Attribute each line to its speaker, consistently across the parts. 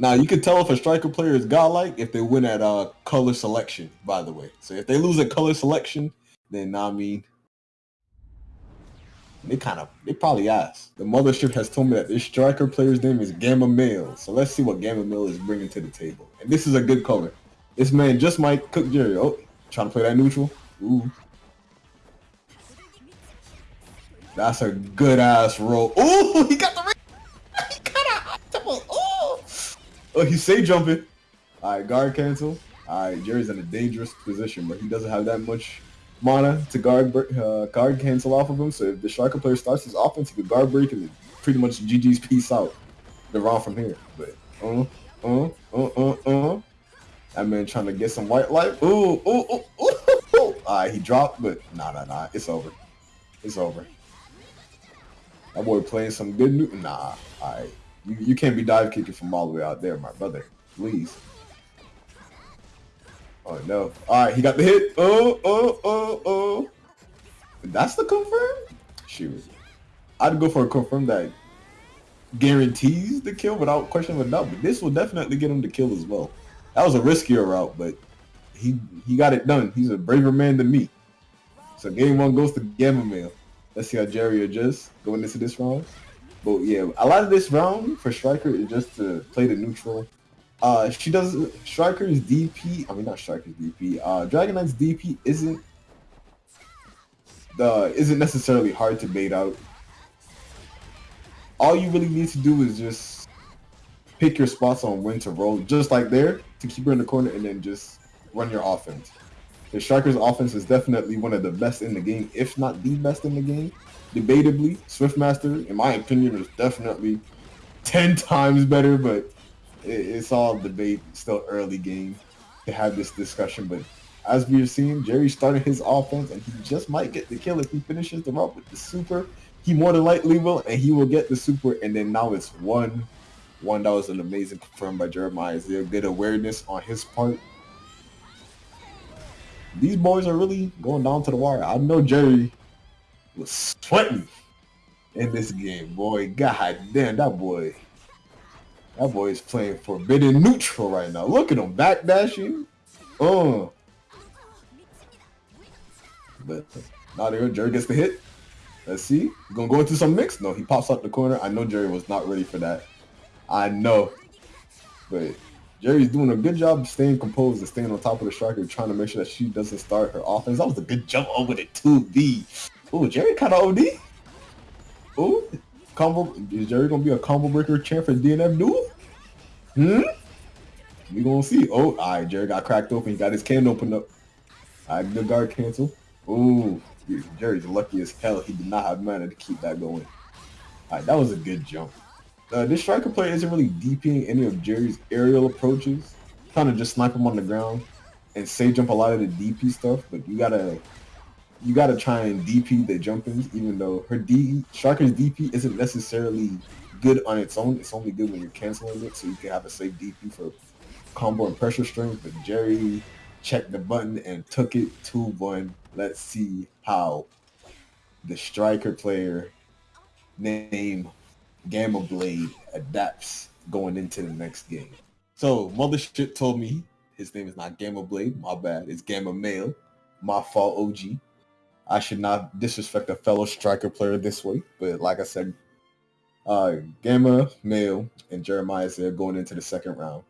Speaker 1: Now you can tell if a striker player is godlike if they win at uh color selection. By the way, so if they lose at color selection, then I mean they kind of they probably asked. The mothership has told me that this striker player's name is Gamma Male. So let's see what Gamma Male is bringing to the table. And this is a good color. This man just might cook Jerry. Oh, trying to play that neutral. Ooh. That's a good ass roll. Ooh, he got the ring. He got a Ooh. Oh, he's safe jumping. All right, guard cancel. All right, Jerry's in a dangerous position, but he doesn't have that much mana to guard uh, guard cancel off of him. So if the striker player starts his offense, he could guard break and pretty much GG's peace out. The round from here. But uh uh uh uh uh. That man trying to get some white life. Ooh ooh ooh ooh. ooh. Alright, he dropped, but nah nah nah. It's over. It's over. That boy playing some good new. Nah. Alright. You, you can't be dive kicking from all the way out there, my brother. Please. Oh no. Alright, he got the hit. Oh, oh, oh, oh. That's the confirm? Shoot. I'd go for a confirm that guarantees the kill without question of a doubt, but this will definitely get him to kill as well. That was a riskier route, but he he got it done. He's a braver man than me. So game one goes to Gamma Male. Let's see how Jerry adjusts going into this round. But yeah, a lot of this round for Striker is just to play the neutral uh, she does Striker's DP. I mean, not Striker's DP. Uh, Dragon Knight's DP isn't the isn't necessarily hard to bait out. All you really need to do is just pick your spots on when to roll, just like there, to keep her in the corner, and then just run your offense. The Striker's offense is definitely one of the best in the game, if not the best in the game. Debatably, Swiftmaster, in my opinion, is definitely 10 times better, but it's all debate, still early game to have this discussion. But as we've seen, Jerry started his offense, and he just might get the kill if he finishes the route with the super. He more than likely will, and he will get the super. And then now it's one. One that was an amazing confirmed by Jeremiah. Is there good awareness on his part? These boys are really going down to the wire. I know Jerry was sweating in this game, boy. God damn, that boy that boy is playing forbidden neutral right now. Look at him backdashing. Oh. But now there, Jerry gets the hit. Let's see. He's gonna go into some mix. No, he pops out the corner. I know Jerry was not ready for that. I know. But Jerry's doing a good job staying composed and staying on top of the striker, trying to make sure that she doesn't start her offense. That was a good jump over the 2B. Oh, Jerry kind of OD. Oh, combo. Is Jerry gonna be a combo breaker champ for DNF duel? Hmm. We gonna see. Oh, all right. Jerry got cracked open. He got his can opened up. All right, good guard cancel. Ooh, Jerry's lucky as hell. He did not have mana to keep that going. All right, that was a good jump. Uh, this striker player isn't really DPing any of Jerry's aerial approaches. Kind of just snipe him on the ground and say jump a lot of the DP stuff, but you gotta you gotta try and DP the jumpings, even though her D Striker's DP isn't necessarily good on its own. It's only good when you're canceling it, so you can have a safe DP for combo and pressure strings. But Jerry checked the button and took it 2-1. Let's see how the striker player named Gamma Blade adapts going into the next game. So Mothership told me his name is not Gamma Blade. My bad. It's Gamma Male. My fault, OG. I should not disrespect a fellow striker player this way, but like I said, uh, Gamma, Male, and Jeremiah there going into the second round.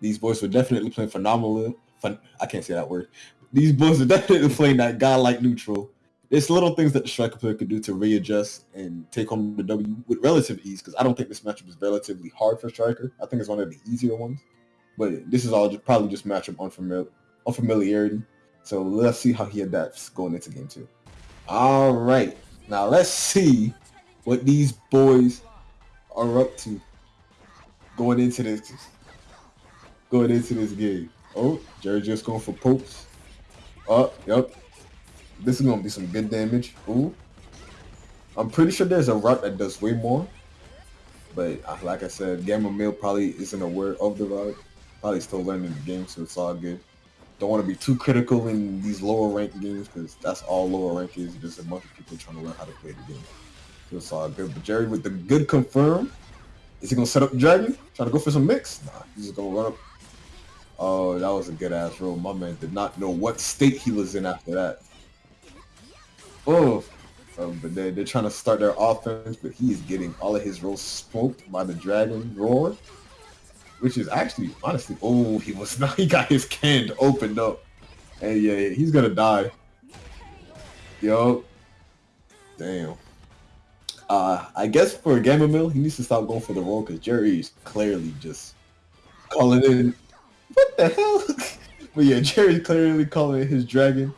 Speaker 1: These boys were definitely playing phenomenal. Fun, I can't say that word. These boys are definitely playing that godlike neutral. There's little things that the striker player could do to readjust and take home the W with relative ease because I don't think this matchup is relatively hard for striker. I think it's one of the easier ones. But this is all just, probably just matchup unfamiliar, unfamiliarity. So let's see how he adapts going into game two. All right. Now let's see what these boys are up to going into this going into this game. Oh, Jerry just going for pokes. Oh, yep. This is gonna be some good damage. Ooh. I'm pretty sure there's a route that does way more. But uh, like I said, Gamma Male probably isn't aware of the route. Probably still learning the game, so it's all good. Don't want to be too critical in these lower rank games because that's all lower rank is. Just a bunch of people trying to learn how to play the game. So it's all good. But Jerry with the good confirm. Is he gonna set up dragon? Trying to go for some mix? Nah, he's just gonna run up. Oh, that was a good ass roll. My man did not know what state he was in after that. Oh, um, but they, they're trying to start their offense, but he is getting all of his rolls smoked by the dragon roar, which is actually, honestly, oh, he was not, he got his can opened up. And yeah, he's gonna die. Yo. Damn. Uh, I guess for Gamma Mill, he needs to stop going for the roll because Jerry's clearly just calling in. What the hell? but yeah, Jerry's clearly calling his dragon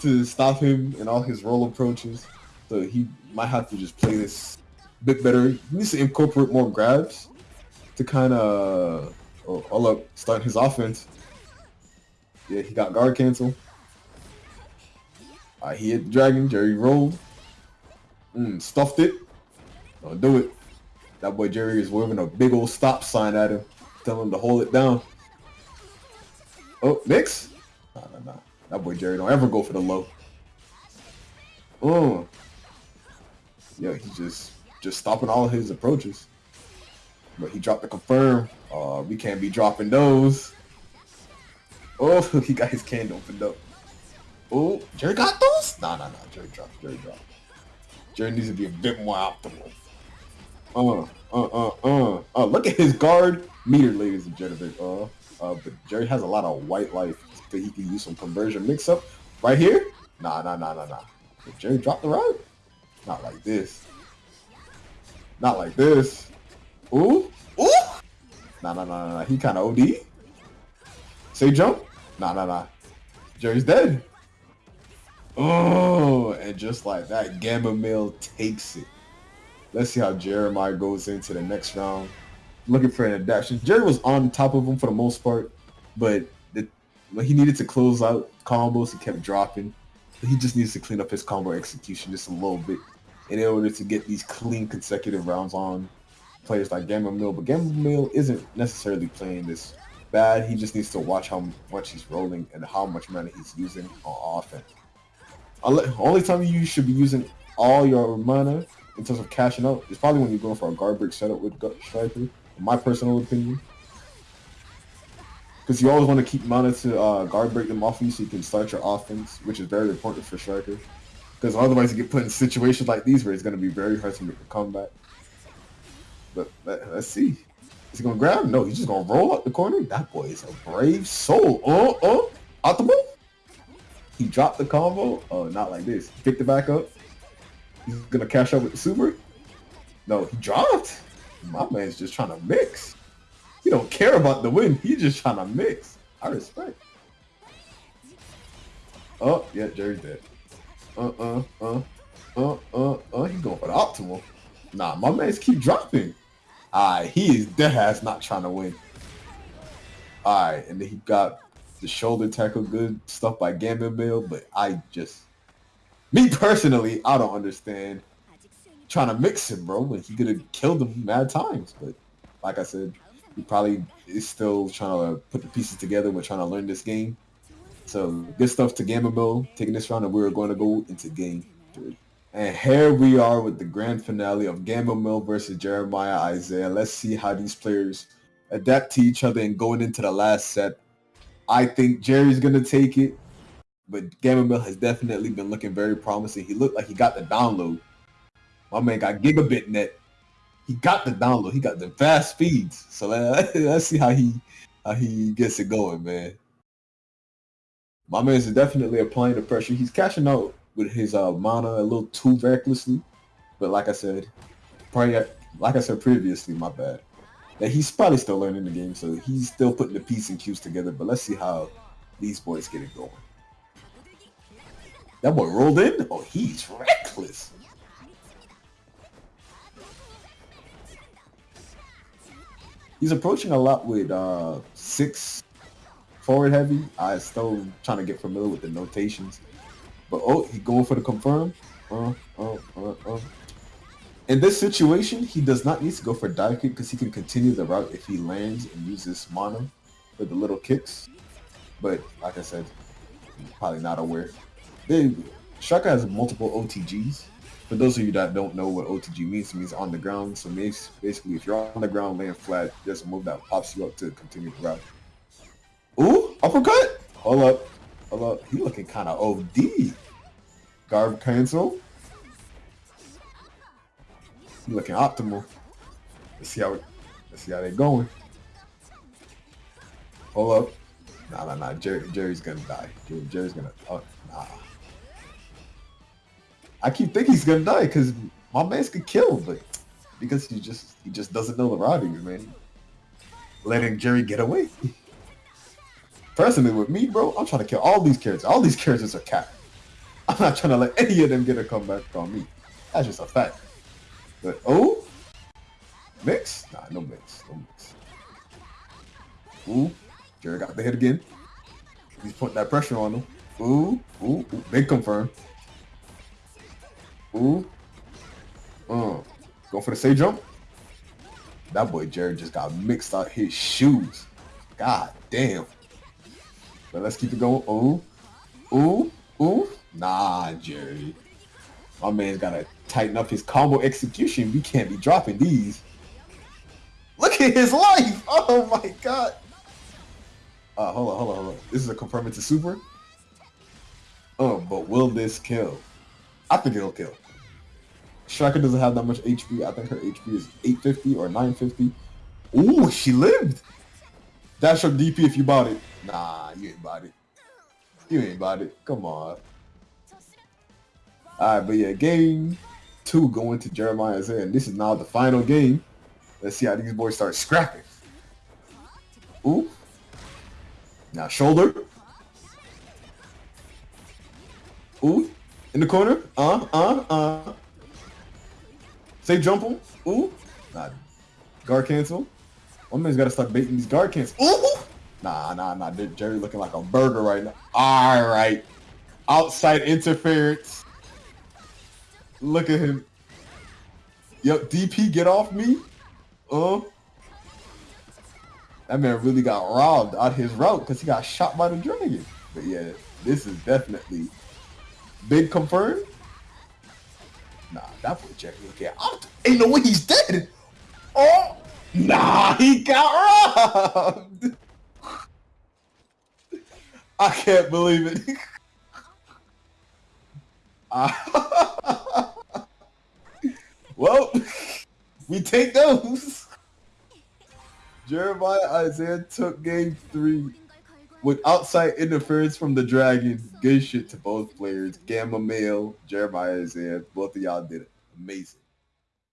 Speaker 1: to stop him in all his roll approaches. So he might have to just play this a bit better. He needs to incorporate more grabs to kind of oh, all up start his offense. Yeah, he got guard cancel. Uh, he hit the dragon. Jerry rolled. Mm, stuffed it. Don't do it. That boy Jerry is waving a big old stop sign at him, telling him to hold it down. Oh, mix? That boy Jerry don't ever go for the low. Oh. Yeah, he's just just stopping all his approaches. But he dropped the confirm. Uh, we can't be dropping those. Oh, he got his can opened up. Oh, Jerry got those? Nah, nah, nah. Jerry dropped. Jerry dropped. Jerry needs to be a bit more optimal. Uh, uh, uh, uh. Uh, look at his guard meter, ladies and gentlemen. Uh, uh, but Jerry has a lot of white life that he can use some conversion mix-up. Right here? Nah, nah, nah, nah, nah. Jerry drop the rod? Not like this. Not like this. Ooh, ooh. Nah, nah, nah, nah, nah. He kind of OD. Say jump? Nah, nah, nah. Jerry's dead. Oh, and just like that, Gamma Mill takes it. Let's see how Jeremiah goes into the next round. Looking for an adaptation. Jerry was on top of him for the most part, but when he needed to close out combos, he kept dropping. He just needs to clean up his combo execution just a little bit in order to get these clean consecutive rounds on players like Gamma Mill. But Gamma Mill isn't necessarily playing this bad. He just needs to watch how much he's rolling and how much mana he's using on offense. Only time you should be using all your mana in terms of cashing out is probably when you're going for a guard break setup with Striker, in my personal opinion. Because you always want to keep mana to uh, guard break them off you so you can start your offense, which is very important for strikers. Because otherwise you get put in situations like these where it's going to be very hard to make a comeback. But let, us see. Is he going to grab? No, he's just going to roll up the corner. That boy is a brave soul. Oh, oh, optimal. He dropped the combo. Oh, not like this. He picked it back up. He's gonna cash out with the super. No, he dropped. My man's just trying to mix. He don't care about the win. He's just trying to mix. I respect. Oh, yeah, Jerry's dead. Uh-uh, uh, uh, uh, uh. He's going for the optimal. Nah, my man's keep dropping. Alright, he is dead ass not trying to win. Alright, and then he got the shoulder tackle good stuff by Gamma Mill, but I just, me personally, I don't understand trying to mix him, bro. When he could have killed him mad times, but like I said, he probably is still trying to put the pieces together. We're trying to learn this game. So good stuff to Gamma Mill taking this round, and we're going to go into game three. And here we are with the grand finale of Gamma Mill versus Jeremiah Isaiah. Let's see how these players adapt to each other and going into the last set. I think Jerry's gonna take it, but Gamma Mill has definitely been looking very promising. He looked like he got the download. My man got gigabit net. He got the download. He got the fast speeds. So let, us see how he how he gets it going, man. My man is definitely applying the pressure. He's cashing out with his uh, mana a little too recklessly, but like I said, probably like I said previously, my bad that he's probably still learning the game, so he's still putting the piece and cues together. But let's see how these boys get it going. That boy rolled in? Oh, he's reckless. He's approaching a lot with uh, six forward heavy. I still trying to get familiar with the notations. But oh, he going for the confirm. Uh, uh, uh, uh. In this situation, he does not need to go for dive kick because he can continue the route if he lands and uses mana for the little kicks. But like I said, probably not aware. They, Shaka has multiple OTGs, For those of you that don't know what OTG means, it means on the ground. So basically, if you're on the ground laying flat, there's a move that pops you up to continue to route. Ooh, uppercut! Hold up. Hold up. He looking kind of OD. Guard cancel. He looking optimal. Let's see how let's see how they going. Hold up. Nah, nah, nah. Jerry, Jerry's gonna die. Jerry's gonna. Oh, nah. I keep thinking he's gonna die because my man's could kill, but because he just he just doesn't know the routing, man. Letting Jerry get away. Personally, with me, bro, I'm trying to kill all these characters. All these characters are cat. I'm not trying to let any of them get a comeback on me. That's just a fact. But oh, mix? Nah, no mix, no mix. Ooh, Jerry got the hit again. He's putting that pressure on him. Ooh, ooh, ooh. big confirm. Ooh. Uh. Go for the say jump. That boy Jared just got mixed out his shoes. God damn. But let's keep it going. Ooh. Ooh. Ooh. Nah, Jerry. My man's gotta tighten up his combo execution. We can't be dropping these. Look at his life! Oh my god. Uh, hold on, hold on, hold on. This is a confirming to super. Oh, but will this kill? I think it'll kill. Striker doesn't have that much HP. I think her HP is 850 or 950. Ooh, she lived. Dash up DP if you bought it. Nah, you ain't bought it. You ain't bought it. Come on. Alright, but yeah, game two going to Jeremiah's end. This is now the final game. Let's see how these boys start scrapping. Ooh. Now shoulder. Ooh. In the corner. Uh, uh, uh. Say jump him. Ooh. Nah. Guard cancel. One man's got to start baiting these guard cancel. Ooh. Nah, nah, nah. Jerry looking like a burger right now. All right. Outside interference. Look at him. Yep, DP, get off me. Uh. That man really got robbed out his route because he got shot by the dragon. But yeah, this is definitely big confirmed. Nah, that boy Jerry look at. Ain't no way he's dead. Oh, nah, he got robbed. I can't believe it. well, we take those. Jeremiah Isaiah took game three with outside interference from the Dragon. Good shit to both players. Gamma Male, Jeremiah Isaiah, both of y'all did it. Amazing.